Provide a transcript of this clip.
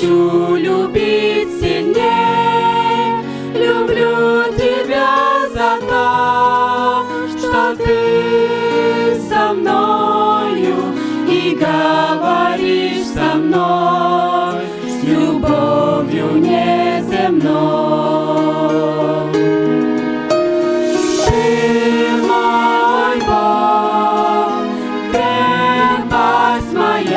хочу любить сильней, Люблю тебя за то, что ты со мною и говоришь со мной с любовью неземной. Ты мой Бог, крепость моя.